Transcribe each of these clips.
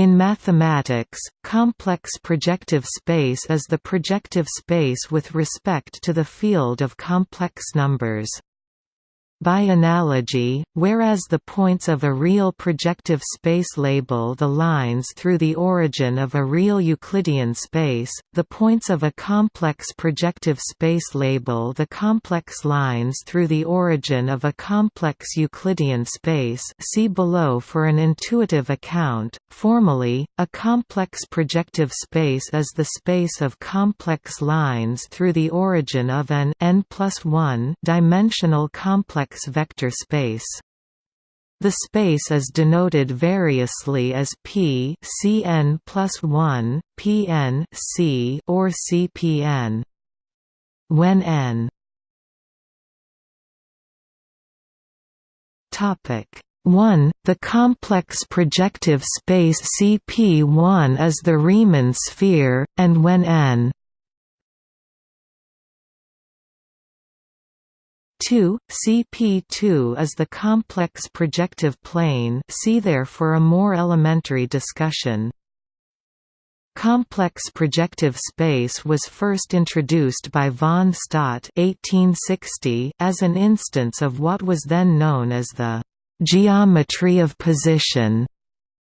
In mathematics, complex projective space is the projective space with respect to the field of complex numbers. By analogy, whereas the points of a real projective space label the lines through the origin of a real Euclidean space, the points of a complex projective space label the complex lines through the origin of a complex Euclidean space see below for an intuitive account. Formally, a complex projective space is the space of complex lines through the origin of an n 1 dimensional complex vector space. The space is denoted variously as P Cn plus 1, Pn C or Cpn. When n topic 1. The complex projective space Cp1 is the Riemann sphere, and when n 2, CP2 is the complex projective plane see there for a more elementary discussion. Complex projective space was first introduced by von Staudt 1860 as an instance of what was then known as the «geometry of position»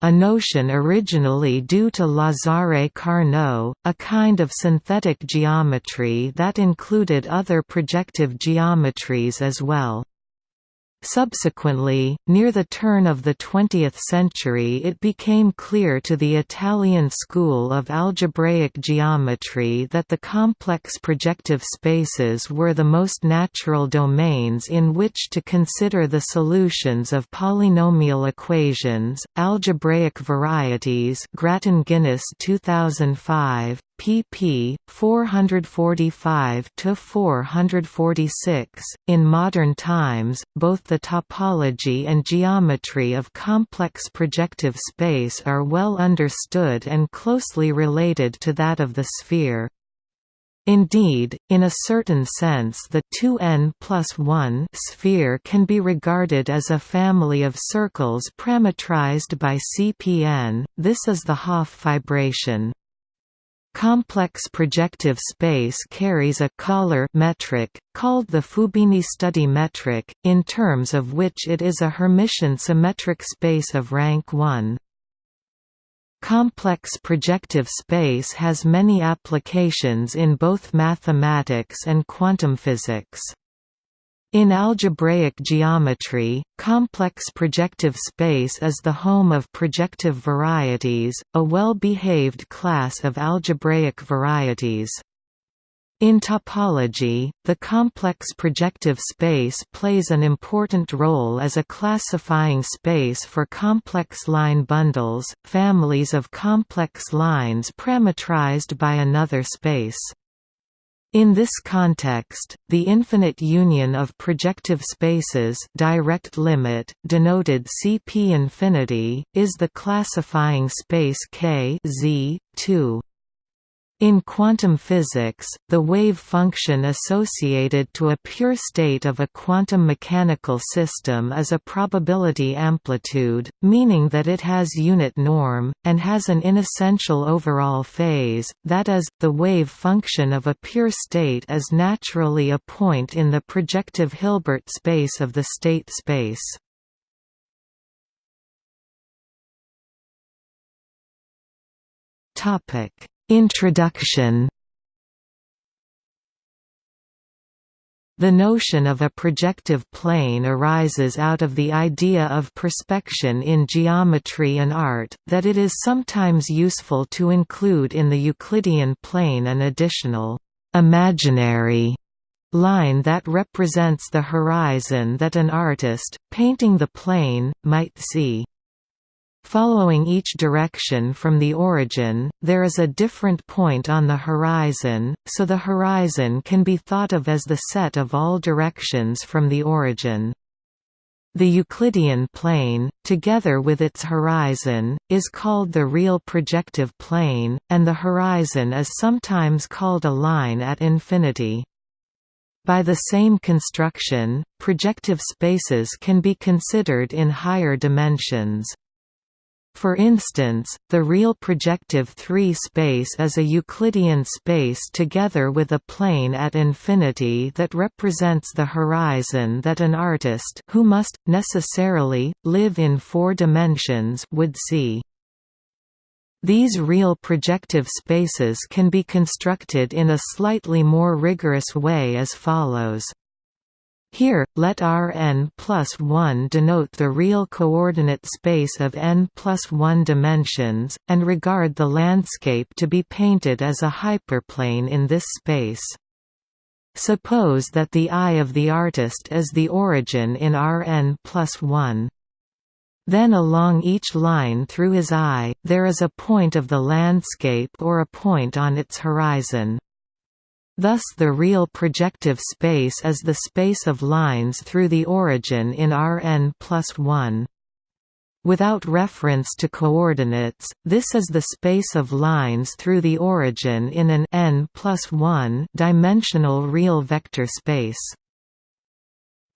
a notion originally due to Lazare Carnot, a kind of synthetic geometry that included other projective geometries as well. Subsequently, near the turn of the 20th century it became clear to the Italian school of algebraic geometry that the complex projective spaces were the most natural domains in which to consider the solutions of polynomial equations, algebraic varieties Grattan-Guinness 2005, pp. 445 to 446. In modern times, both the topology and geometry of complex projective space are well understood and closely related to that of the sphere. Indeed, in a certain sense the 2n plus 1 sphere can be regarded as a family of circles parametrized by Cpn, this is the Hopf fibration. Complex projective space carries a Kähler metric, called the Fubini study metric, in terms of which it is a Hermitian symmetric space of rank 1. Complex projective space has many applications in both mathematics and quantum physics. In algebraic geometry, complex projective space is the home of projective varieties, a well-behaved class of algebraic varieties. In topology, the complex projective space plays an important role as a classifying space for complex line bundles, families of complex lines parametrized by another space. In this context, the infinite union of projective spaces direct limit, denoted Cp infinity, is the classifying space K Z 2. In quantum physics, the wave function associated to a pure state of a quantum mechanical system is a probability amplitude, meaning that it has unit norm, and has an inessential overall phase, that is, the wave function of a pure state is naturally a point in the projective Hilbert space of the state space. Topic Introduction The notion of a projective plane arises out of the idea of perspection in geometry and art, that it is sometimes useful to include in the Euclidean plane an additional imaginary line that represents the horizon that an artist, painting the plane, might see. Following each direction from the origin, there is a different point on the horizon, so the horizon can be thought of as the set of all directions from the origin. The Euclidean plane, together with its horizon, is called the real projective plane, and the horizon is sometimes called a line at infinity. By the same construction, projective spaces can be considered in higher dimensions. For instance, the real projective 3 space is a Euclidean space together with a plane at infinity that represents the horizon that an artist who must, necessarily, live in four dimensions would see. These real projective spaces can be constructed in a slightly more rigorous way as follows. Here, let Rn plus 1 denote the real coordinate space of n plus 1 dimensions, and regard the landscape to be painted as a hyperplane in this space. Suppose that the eye of the artist is the origin in Rn plus 1. Then along each line through his eye, there is a point of the landscape or a point on its horizon. Thus the real projective space is the space of lines through the origin in Rn plus 1. Without reference to coordinates, this is the space of lines through the origin in an n plus 1 dimensional real vector space.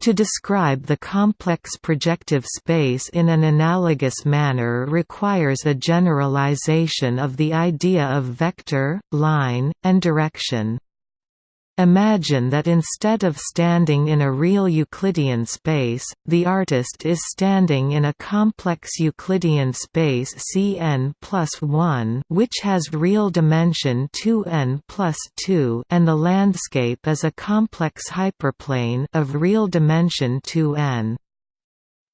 To describe the complex projective space in an analogous manner requires a generalization of the idea of vector, line, and direction. Imagine that instead of standing in a real Euclidean space, the artist is standing in a complex Euclidean space Cn plus 1 which has real dimension 2n plus 2 and the landscape is a complex hyperplane of real dimension 2n.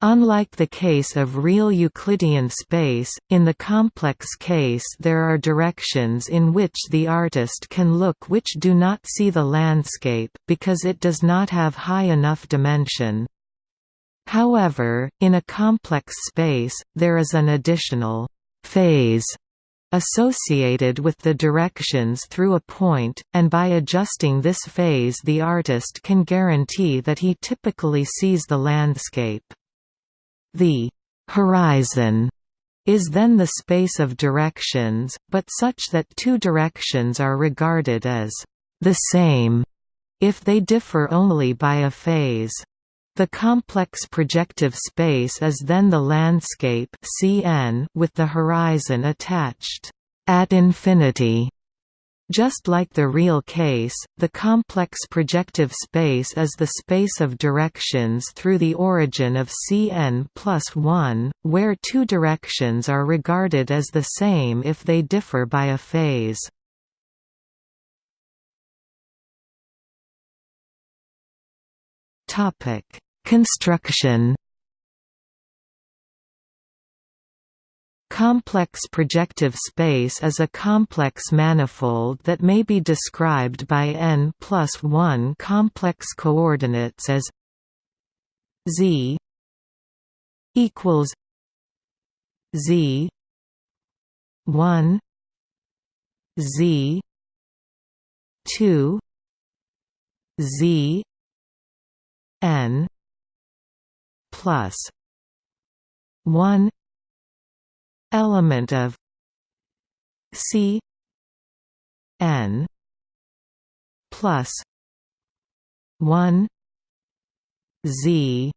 Unlike the case of real Euclidean space, in the complex case there are directions in which the artist can look which do not see the landscape, because it does not have high enough dimension. However, in a complex space, there is an additional «phase» associated with the directions through a point, and by adjusting this phase the artist can guarantee that he typically sees the landscape. The horizon is then the space of directions, but such that two directions are regarded as the same if they differ only by a phase. The complex projective space is then the landscape Cn with the horizon attached at infinity. Just like the real case, the complex projective space is the space of directions through the origin of Cn plus 1, where two directions are regarded as the same if they differ by a phase. Construction complex projective space is a complex manifold that may be described by n plus 1 complex coordinates as z equals z 1 z 2 z n plus 1 element of C n plus 1 z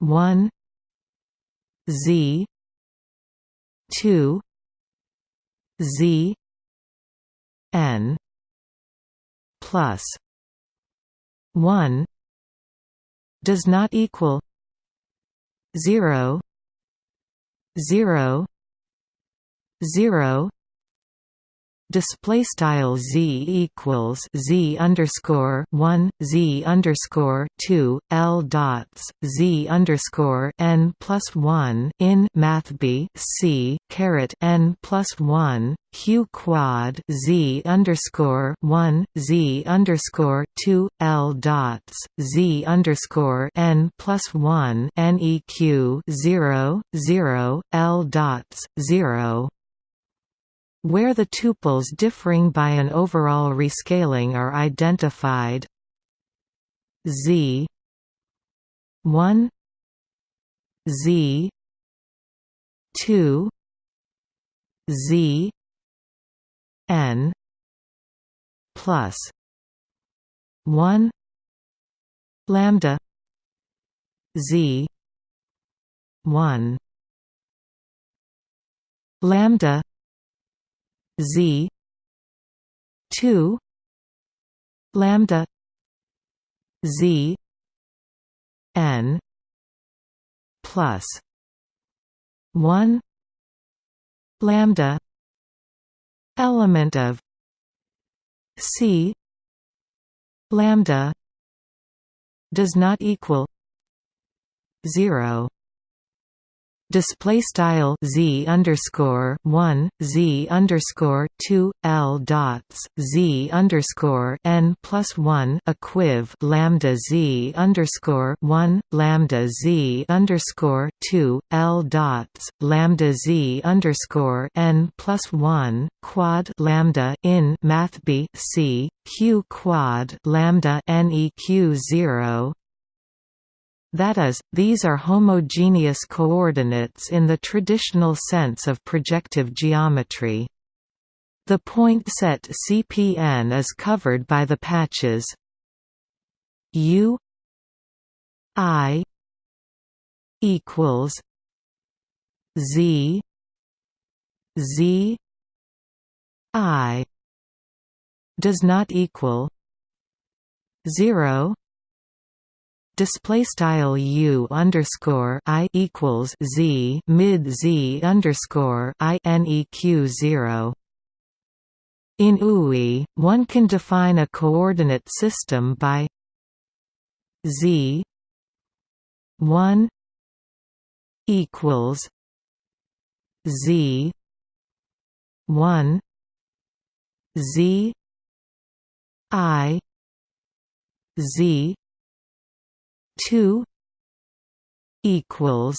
1 z 2 z n plus 1 does not equal 0 zero zero display style z equals z underscore one z underscore two l dots z underscore n plus one in math b c caret n plus one q quad z underscore one z underscore two l dots z underscore n plus one neq zero zero l dots zero where the tuples differing by an overall rescaling are identified. Z 1 z 2 z n plus 1 lambda z 1 lambda z 2 lambda z n plus 1 lambda element of c lambda does not equal 0 display style z underscore one z underscore two l dots z underscore n plus one equiv lambda z underscore one lambda z underscore two l dots lambda z underscore n plus one quad lambda in math b c q quad lambda neq zero that is, these are homogeneous coordinates in the traditional sense of projective geometry. The point set CPN is covered by the patches U I equals Z Z I does not equal 0 display style u underscore i equals z mid z underscore i neq zero. In UI, one can define a coordinate system by z one equals z one z i z two equals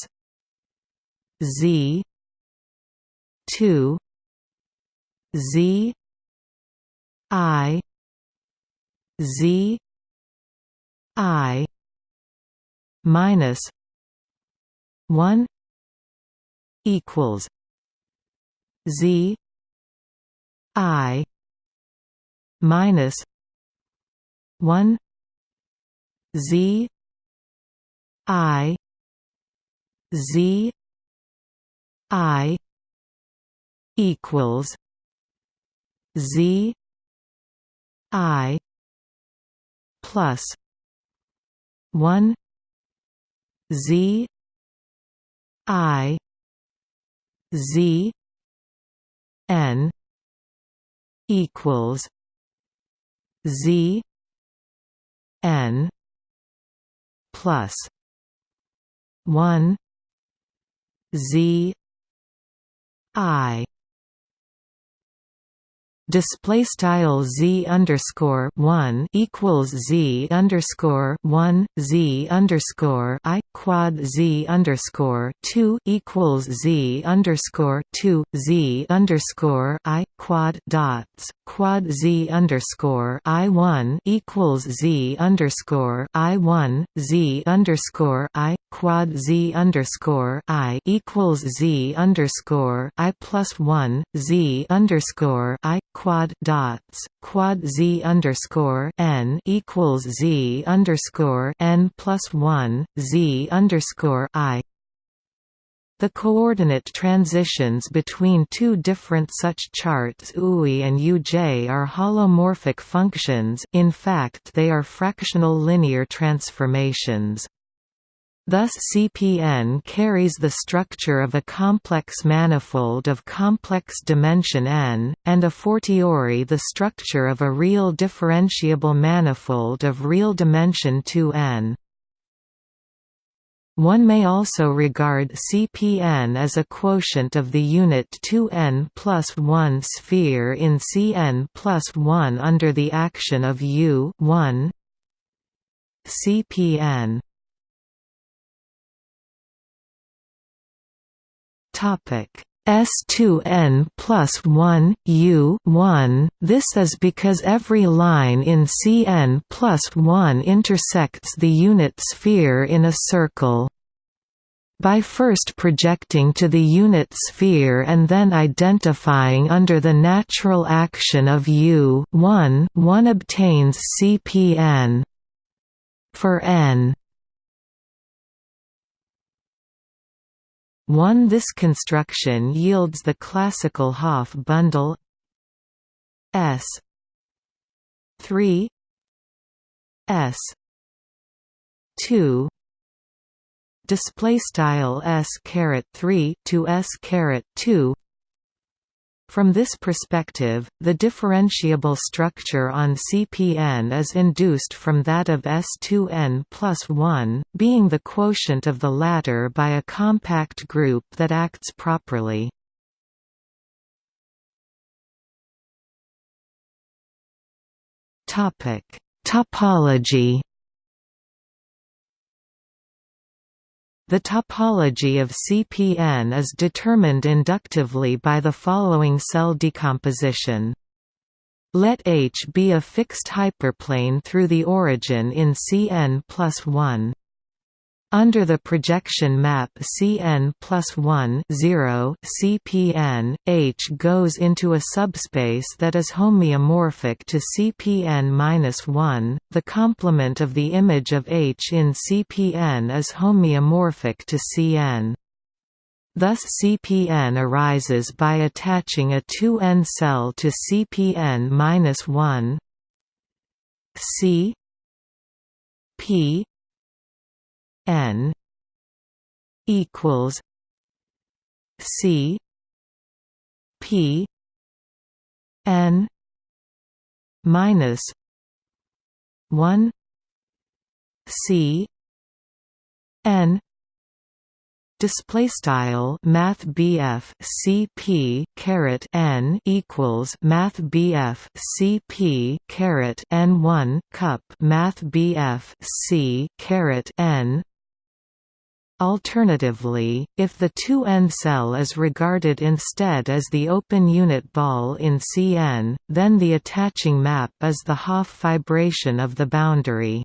Z two Z I Z I minus one equals Z I minus one Z I Z I equals Z I plus one Z I Z N equals Z N plus 1 z i. Display style z underscore one equals z underscore one z underscore i quad z underscore two equals z underscore two z underscore i quad dots quad z underscore i one equals z underscore i one z underscore i quad z underscore i equals z underscore i plus one z underscore i quad dots quad z underscore n equals z underscore n plus one z underscore i. The coordinate transitions between two different such charts UI and UJ are holomorphic functions in fact they are fractional linear transformations. Thus CPN carries the structure of a complex manifold of complex dimension n, and a fortiori the structure of a real differentiable manifold of real dimension 2n. One may also regard Cpn as a quotient of the unit 2n plus 1 sphere in Cn plus 1 under the action of U 1 Cpn Topic S2n plus 1, U 1 This is because every line in Cn plus 1 intersects the unit sphere in a circle. By first projecting to the unit sphere and then identifying under the natural action of U 1 one obtains Cpn. For n 1 This construction yields the classical Hopf bundle. S. 3 S. 2 display style s caret 3 to s caret 2 from this perspective, the differentiable structure on CPN is induced from that of S2n plus 1, being the quotient of the latter by a compact group that acts properly. Topology The topology of CPN is determined inductively by the following cell decomposition. Let H be a fixed hyperplane through the origin in Cn plus 1. Under the projection map Cn plus 1 0 CPN, H goes into a subspace that is homeomorphic to Cpn minus 1. The complement of the image of H in Cpn is homeomorphic to Cn. Thus CPN arises by attaching a 2n cell to CPN minus 1 C P N equals C P N minus one C N display style math BF CP caret n equals math BF CP caret n1 cup math BF C caret n Alternatively, if the 2n cell is regarded instead as the open unit ball in Cn, then the attaching map is the Hopf fibration of the boundary.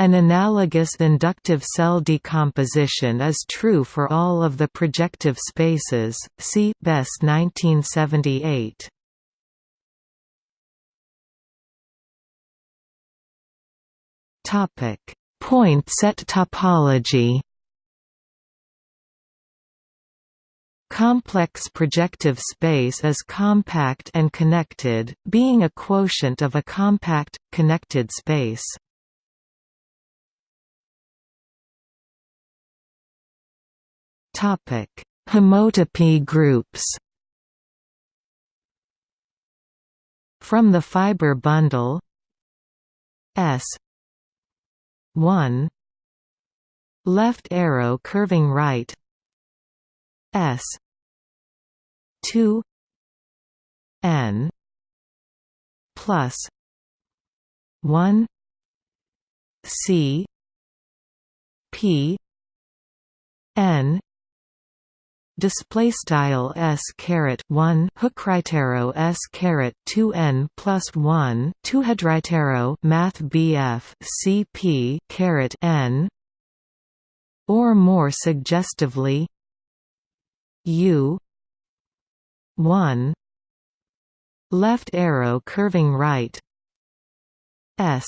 An analogous inductive cell decomposition is true for all of the projective spaces. See Best 1978. Topic: Point set topology. Complex projective space is compact and connected, being a quotient of a compact, connected space. Homotopy groups From the fiber bundle S 1 left arrow curving right S. two. N. plus one. C. P. N. Display style s caret 1 hookrightarrow s caret 2 n plus 1 2 headrightarrow math bf cp caret n. Or more suggestively U one left arrow curving right S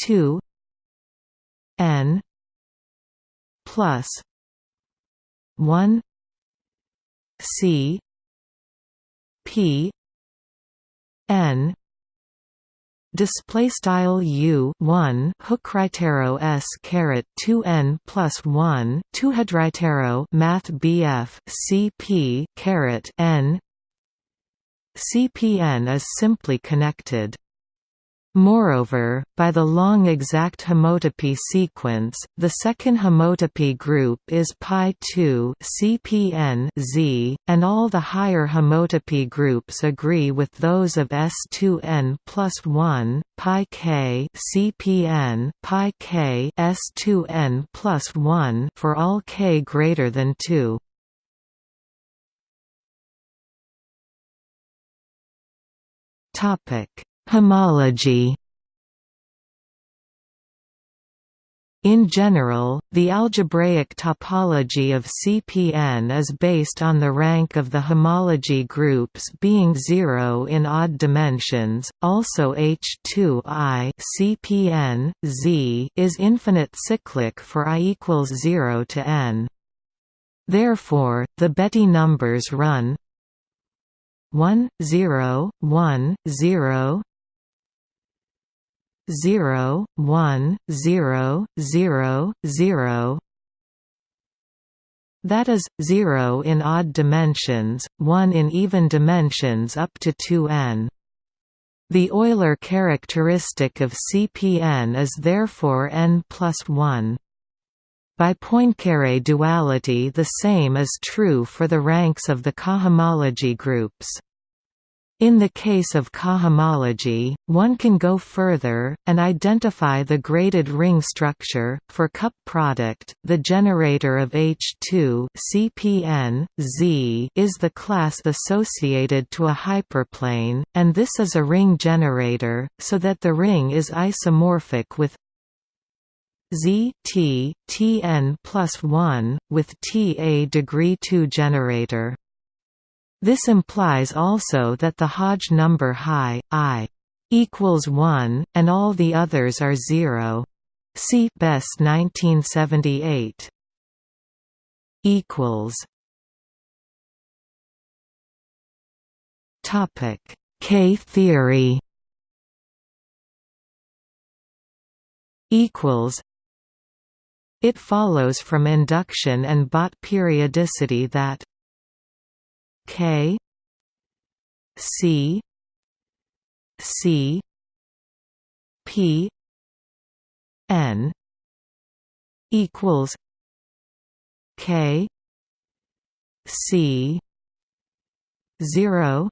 two N plus one C P N display style u 1 hook s caret 2 n plus 1 2 headrightarrow math bf cp caret n. Cpn is simply connected Moreover, by the long exact homotopy sequence, the second homotopy group is pi2 CPN Z, and all the higher homotopy groups agree with those of S2n plus 1, pi k CPN pi k S2n plus 1 for all k greater than 2. Topic Homology In general, the algebraic topology of CPN is based on the rank of the homology groups being zero in odd dimensions. Also, H2I CPN Z is infinite cyclic for i equals 0 to n. Therefore, the Betti numbers run 1 0 1 0 0 1 0 0 0 that is, 0 in odd dimensions, 1 in even dimensions up to 2n. The Euler characteristic of CPn is therefore n plus 1. By Poincare duality the same is true for the ranks of the cohomology groups. In the case of cohomology, one can go further, and identify the graded ring structure. For cup product, the generator of H2 CPN, Z is the class associated to a hyperplane, and this is a ring generator, so that the ring is isomorphic with Z T Tn plus 1, with T a degree 2 generator. This implies also that the Hodge number high, i equals 1, and all the others are 0. See Besse 1978. equals Topic K theory equals It follows from induction and Bott periodicity that K C C P N equals K C zero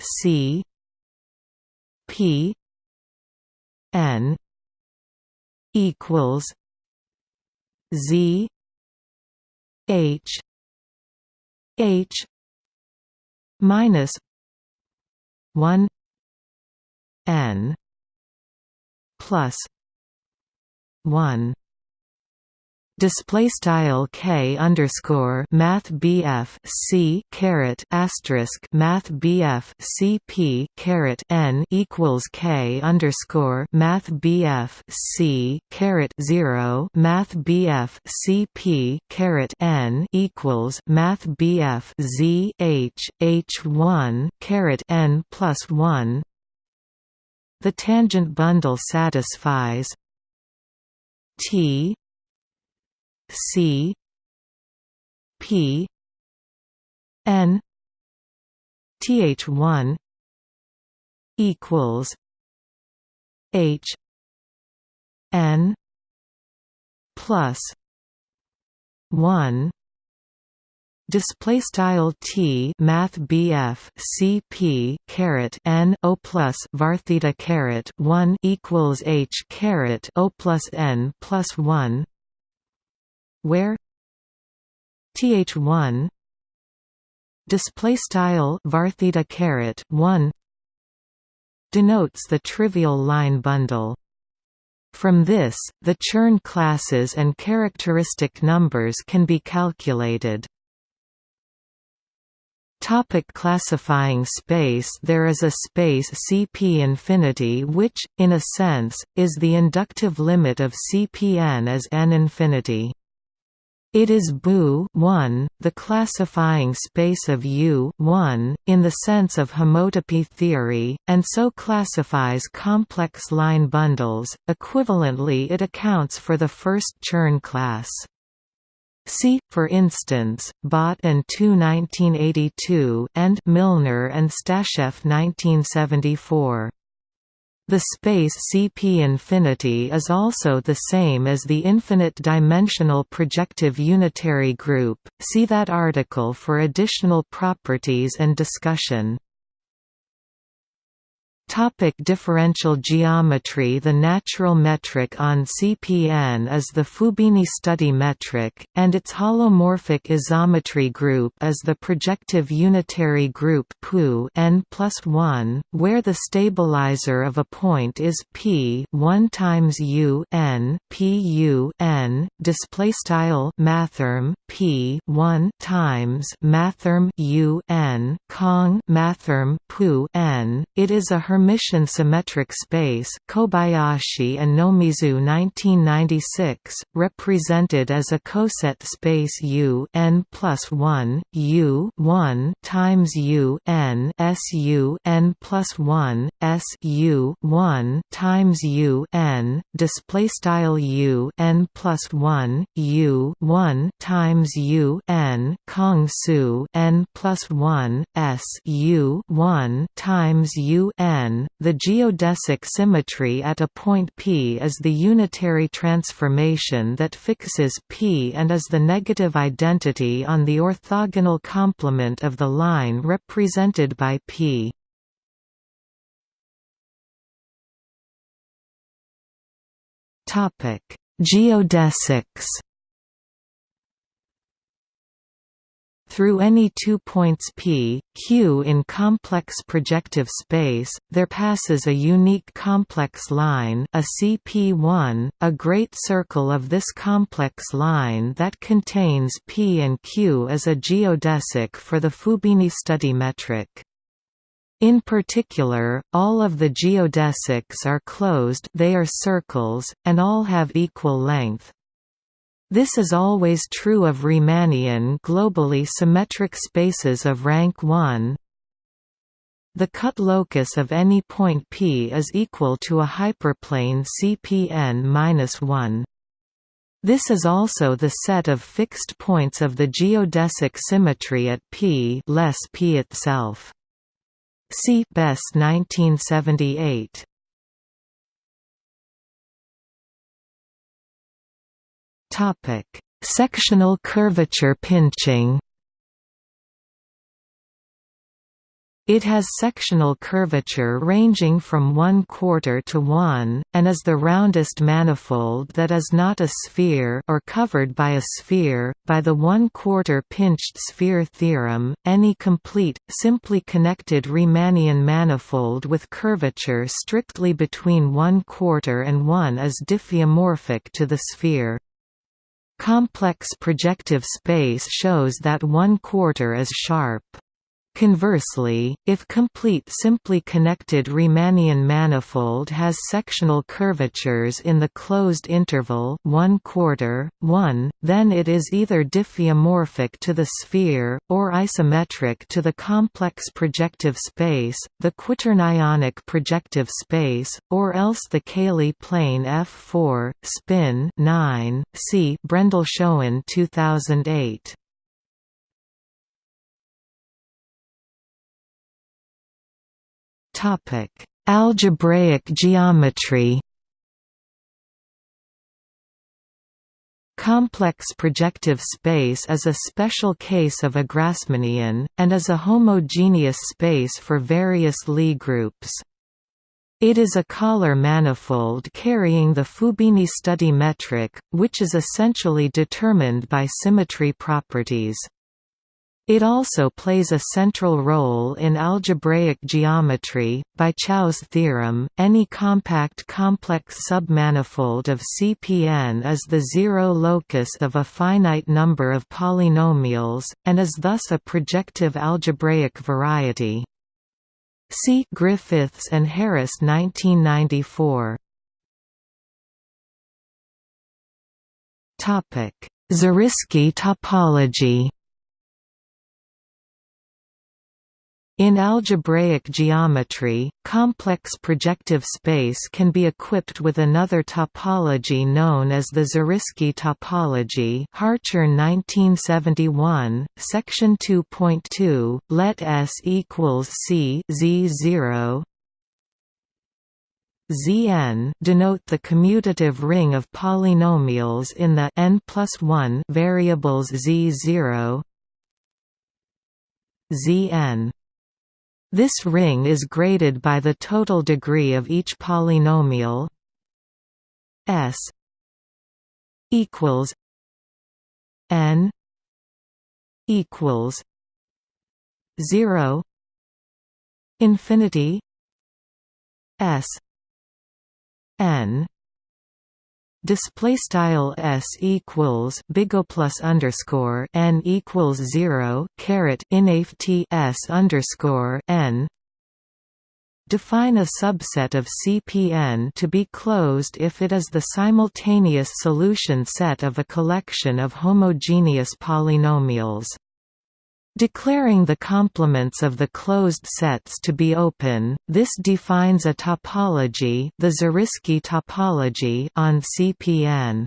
C P N equals Z H H minus one N plus one display style k underscore math bf c caret asterisk math bf cp caret n equals k underscore math bf c caret zero math bf cp caret n equals math bf z h h one caret n plus one. The tangent bundle satisfies T C P N TH one equals H N plus one. Display style t math bf cp caret n o plus var theta caret 1 equals h caret o plus n plus 1 where th1 display style var theta caret 1 denotes the trivial line bundle from this, the Chern classes and characteristic numbers can be calculated. Topic classifying space There is a space Cp infinity which, in a sense, is the inductive limit of Cpn as n infinity. It is BU 1, the classifying space of U 1, in the sense of homotopy theory, and so classifies complex line bundles. Equivalently, it accounts for the first Chern class. See, for instance, Bott and Tu 1982 and Milnor and Stasheff 1974. The space Cp infinity is also the same as the infinite-dimensional projective unitary group, see that article for additional properties and discussion. Topic differential geometry The natural metric on CPN is the Fubini study metric, and its holomorphic isometry group is the projective unitary group PU n +1, where the stabilizer of a point is p 1 times u n p u n display style mathrm p 1 times mathrm u n kong mathrm pu n. It is a Hermitian symmetric space Kobayashi and Nomizu 1996, represented as a coset space U n plus 1, U 1 times U n S U n plus 1, S U 1 times U n, display style U n plus 1, U 1 times U n Kong Su n plus 1, S U 1 times U n. The geodesic symmetry at a point P is the unitary transformation that fixes P and is the negative identity on the orthogonal complement of the line represented by P. Geodesics Through any two points P, Q in complex projective space, there passes a unique complex line a CP1, a great circle of this complex line that contains P and Q as a geodesic for the Fubini study metric. In particular, all of the geodesics are closed they are circles, and all have equal length. This is always true of Riemannian globally symmetric spaces of rank 1. The cut locus of any point P is equal to a hyperplane CPn-1. This is also the set of fixed points of the geodesic symmetry at P less P itself. See Besse 1978. Topic: Sectional curvature pinching. It has sectional curvature ranging from 1 quarter to 1, and is the roundest manifold that is not a sphere or covered by a sphere. By the 1 quarter pinched sphere theorem, any complete, simply connected Riemannian manifold with curvature strictly between 1 quarter and 1 is diffeomorphic to the sphere. Complex projective space shows that one quarter is sharp. Conversely, if complete simply connected Riemannian manifold has sectional curvatures in the closed interval 1 quarter, 1, then it is either diffeomorphic to the sphere, or isometric to the complex projective space, the quaternionic projective space, or else the Cayley plane F4, spin 9, see Brendle-Schoen 2008. Algebraic geometry. Complex projective space is a special case of a Grassmannian, and is a homogeneous space for various Lie groups. It is a Kähler manifold carrying the Fubini study metric, which is essentially determined by symmetry properties. It also plays a central role in algebraic geometry. By Chow's theorem, any compact complex submanifold of CPN is the zero locus of a finite number of polynomials, and is thus a projective algebraic variety. See Griffiths and Harris 1994. Zariski topology In algebraic geometry, complex projective space can be equipped with another topology known as the Zariski topology Hartshorne 1971, section 2.2, let S equals C Z0 Zn denote the commutative ring of polynomials in the n plus 1 variables Z0 Zn this ring is graded by the total degree of each polynomial S equals n equals 0 infinity S n display style s equals bigo plus underscore n equals zero caret inaf s underscore n define a subset of CPN to be closed if it is the simultaneous solution set of a collection of homogeneous polynomials. Declaring the complements of the closed sets to be open, this defines a topology, the Zariski topology on CPN.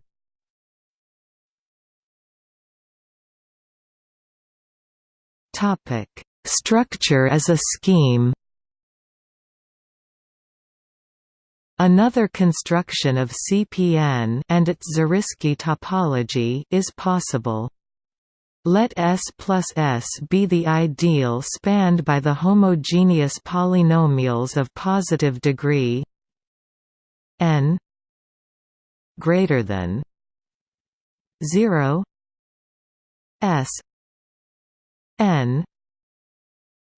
Topic: Structure as a scheme. Another construction of CPN and its Zariski topology is possible. Let S plus S be the ideal spanned by the homogeneous polynomials of positive degree n greater than 0 S n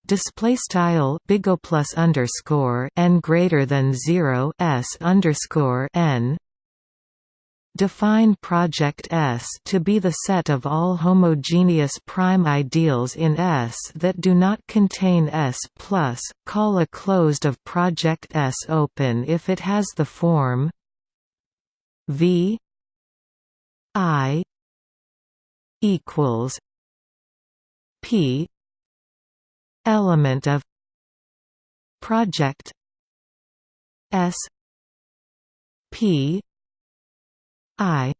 display style big plus underscore n greater than 0 s underscore n Define project S to be the set of all homogeneous prime ideals in S that do not contain S+. Call a closed of project S open if it has the form V I equals P element of project S P I.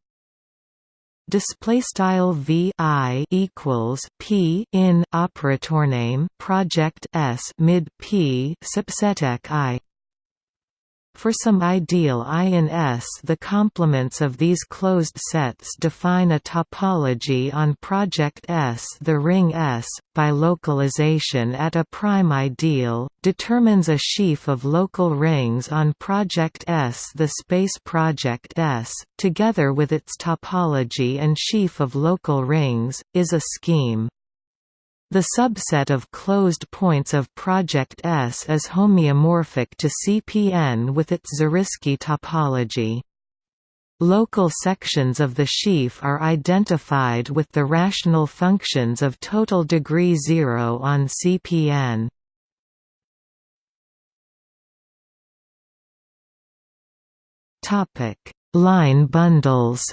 Display style v i equals p in operator name project s mid p subset i for some ideal I in S the complements of these closed sets define a topology on project S. The ring S, by localization at a prime ideal, determines a sheaf of local rings on project S. The space project S, together with its topology and sheaf of local rings, is a scheme. The subset of closed points of project S is homeomorphic to CPN with its Zariski topology. Local sections of the sheaf are identified with the rational functions of total degree zero on CPN. Line bundles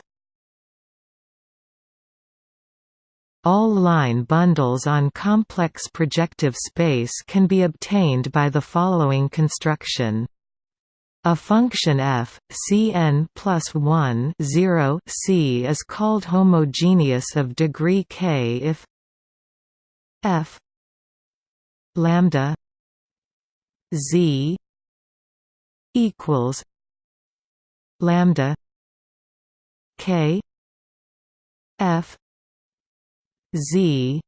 All line bundles on complex projective space can be obtained by the following construction. A function f, Cn plus 1 0 C is called homogeneous of degree k if f lambda z equals lambda k f z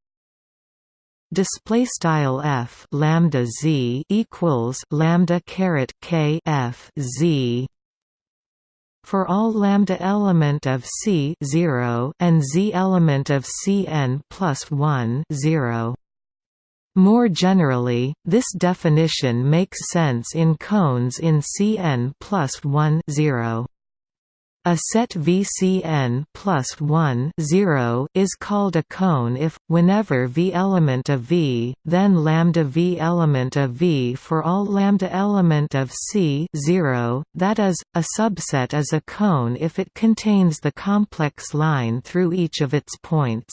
display style f lambda z equals lambda caret k f z for all lambda element of C 0 and Z element of Cn plus 1 0. More generally, this definition makes sense in cones in Cn plus 1 0. A set VCN plus 1 0 is called a cone if, whenever V element of V, then lambda V element of V for all lambda element of C 0, that is, a subset is a cone if it contains the complex line through each of its points.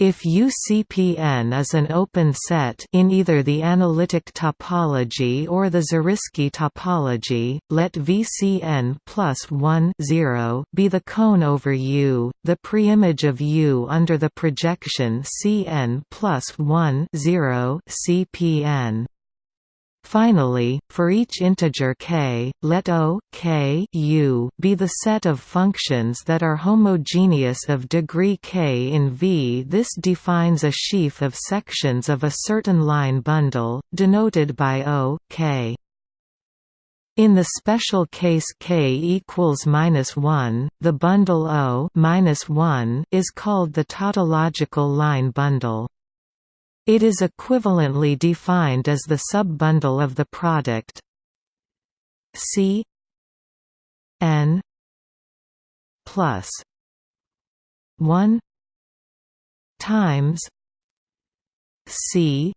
If UCPN is an open set in either the analytic topology or the Zariski topology, let VCN plus 1 0 be the cone over U, the preimage of U under the projection CN plus 1 0 CPN. Finally, for each integer k, let O k u be the set of functions that are homogeneous of degree k in V. This defines a sheaf of sections of a certain line bundle, denoted by O k. In the special case k equals minus one, the bundle O minus one is called the tautological line bundle. It is equivalently defined as the subbundle of the product. C n plus 1 times C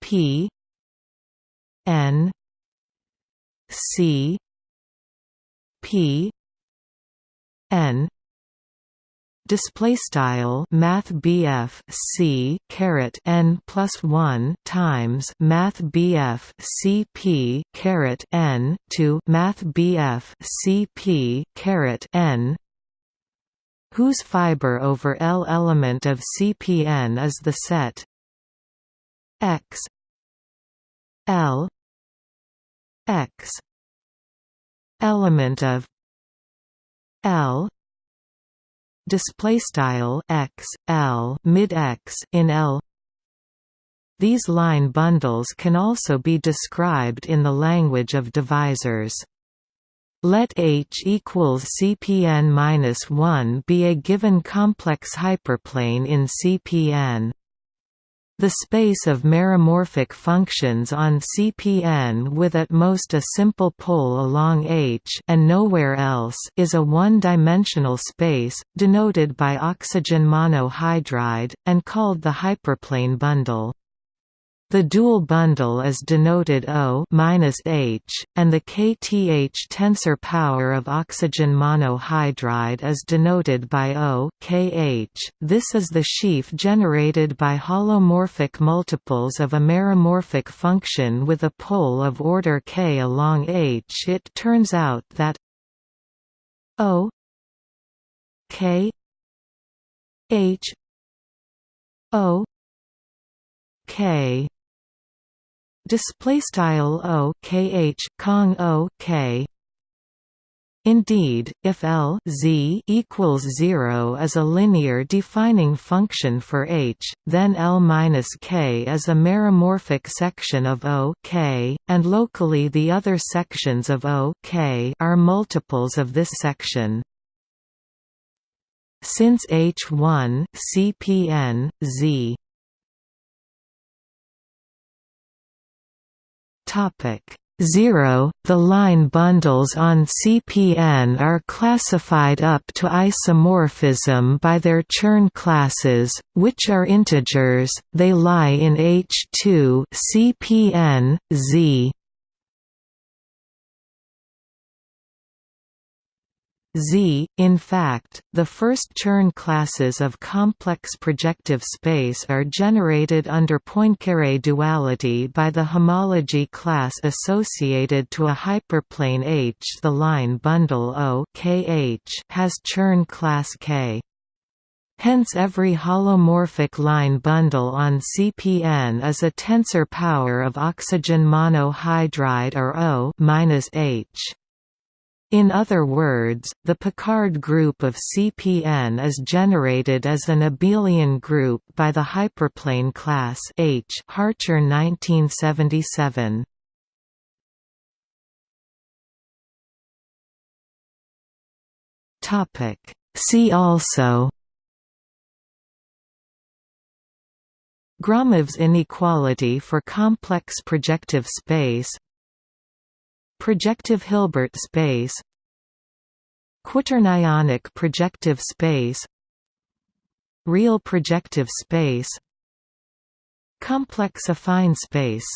P n c p n display style math BF C caret n plus 1 times math BF CP caret n to math BF CP caret n whose fiber over L element of CPN is the set X L X element of L display style x l mid x in L. These line bundles can also be described in the language of divisors. Let H equals CPN-1 be a given complex hyperplane in CPN the space of meromorphic functions on CPN with at most a simple pole along H and nowhere else is a one-dimensional space, denoted by oxygen monohydride, and called the hyperplane bundle. The dual bundle is denoted O -H, and the kth tensor power of oxygen monohydride is denoted by O Kh. This is the sheaf generated by holomorphic multiples of a meromorphic function with a pole of order k along H. It turns out that O k H O k display style o kh kong o k Indeed, if L z equals 0 is a linear defining function for H, then L minus K is a meromorphic section of O k, and locally the other sections of O k are multiples of this section. Since H1 CPN, Z Topic 0 The line bundles on CPN are classified up to isomorphism by their Chern classes, which are integers, they lie in H2 CPN, Z Z. In fact, the first Chern classes of complex projective space are generated under Poincare duality by the homology class associated to a hyperplane H. The line bundle O has Chern class K. Hence every holomorphic line bundle on CPN is a tensor power of oxygen monohydride or O -H. In other words, the Picard group of CPN is generated as an abelian group by the hyperplane class H Hartshorne 1977. Topic See also Gromov's inequality for complex projective space Projective Hilbert space Quaternionic projective space Real projective space Complex affine space